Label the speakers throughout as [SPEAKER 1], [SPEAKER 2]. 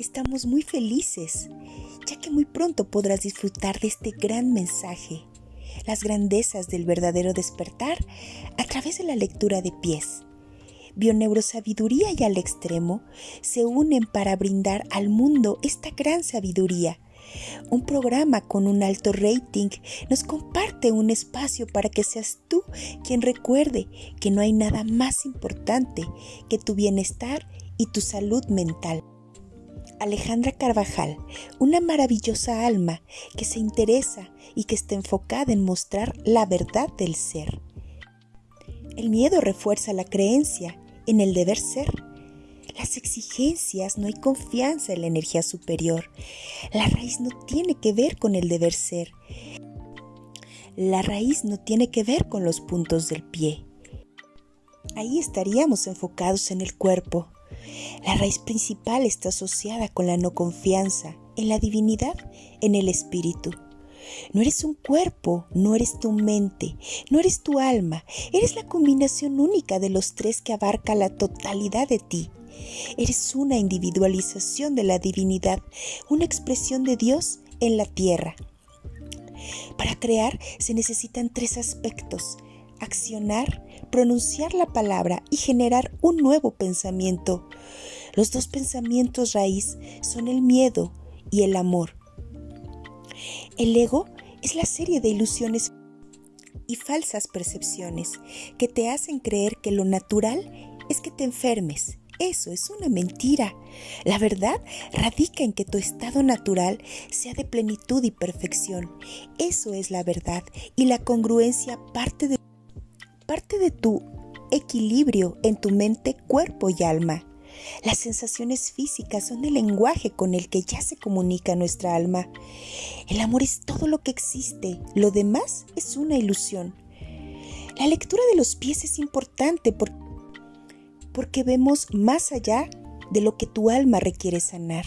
[SPEAKER 1] Estamos muy felices, ya que muy pronto podrás disfrutar de este gran mensaje, las grandezas del verdadero despertar a través de la lectura de pies. Bioneurosabiduría y al extremo se unen para brindar al mundo esta gran sabiduría. Un programa con un alto rating nos comparte un espacio para que seas tú quien recuerde que no hay nada más importante que tu bienestar y tu salud mental. Alejandra Carvajal, una maravillosa alma que se interesa y que está enfocada en mostrar la verdad del ser. El miedo refuerza la creencia en el deber ser. Las exigencias no hay confianza en la energía superior. La raíz no tiene que ver con el deber ser. La raíz no tiene que ver con los puntos del pie. Ahí estaríamos enfocados en el cuerpo, la raíz principal está asociada con la no confianza en la divinidad, en el espíritu. No eres un cuerpo, no eres tu mente, no eres tu alma, eres la combinación única de los tres que abarca la totalidad de ti. Eres una individualización de la divinidad, una expresión de Dios en la tierra. Para crear se necesitan tres aspectos, accionar, pronunciar la palabra y generar un nuevo pensamiento. Los dos pensamientos raíz son el miedo y el amor. El ego es la serie de ilusiones y falsas percepciones que te hacen creer que lo natural es que te enfermes. Eso es una mentira. La verdad radica en que tu estado natural sea de plenitud y perfección. Eso es la verdad y la congruencia parte de parte de tu equilibrio en tu mente, cuerpo y alma. Las sensaciones físicas son el lenguaje con el que ya se comunica nuestra alma. El amor es todo lo que existe, lo demás es una ilusión. La lectura de los pies es importante porque vemos más allá de lo que tu alma requiere sanar.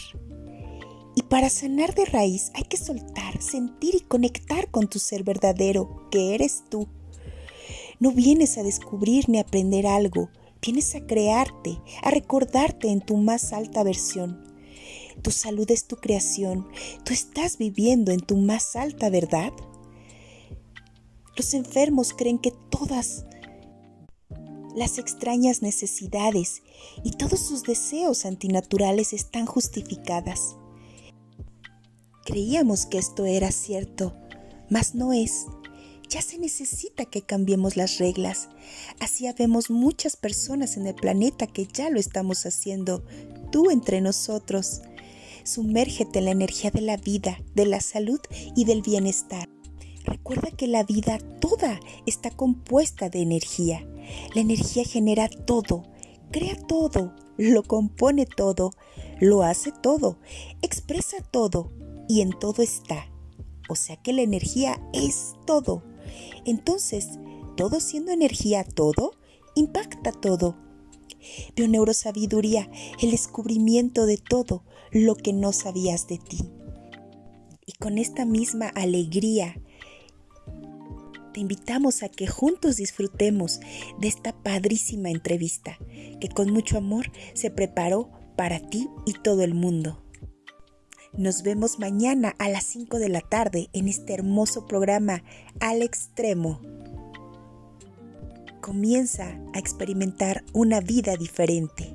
[SPEAKER 1] Y para sanar de raíz hay que soltar, sentir y conectar con tu ser verdadero, que eres tú. No vienes a descubrir ni aprender algo, vienes a crearte, a recordarte en tu más alta versión. Tu salud es tu creación, tú estás viviendo en tu más alta verdad. Los enfermos creen que todas las extrañas necesidades y todos sus deseos antinaturales están justificadas. Creíamos que esto era cierto, mas no es. Ya se necesita que cambiemos las reglas. Así habemos muchas personas en el planeta que ya lo estamos haciendo, tú entre nosotros. Sumérgete en la energía de la vida, de la salud y del bienestar. Recuerda que la vida toda está compuesta de energía. La energía genera todo, crea todo, lo compone todo, lo hace todo, expresa todo y en todo está. O sea que la energía es todo. Entonces, todo siendo energía, todo, impacta todo. Bioneurosabiduría, el descubrimiento de todo lo que no sabías de ti. Y con esta misma alegría, te invitamos a que juntos disfrutemos de esta padrísima entrevista que con mucho amor se preparó para ti y todo el mundo. Nos vemos mañana a las 5 de la tarde en este hermoso programa Al Extremo. Comienza a experimentar una vida diferente.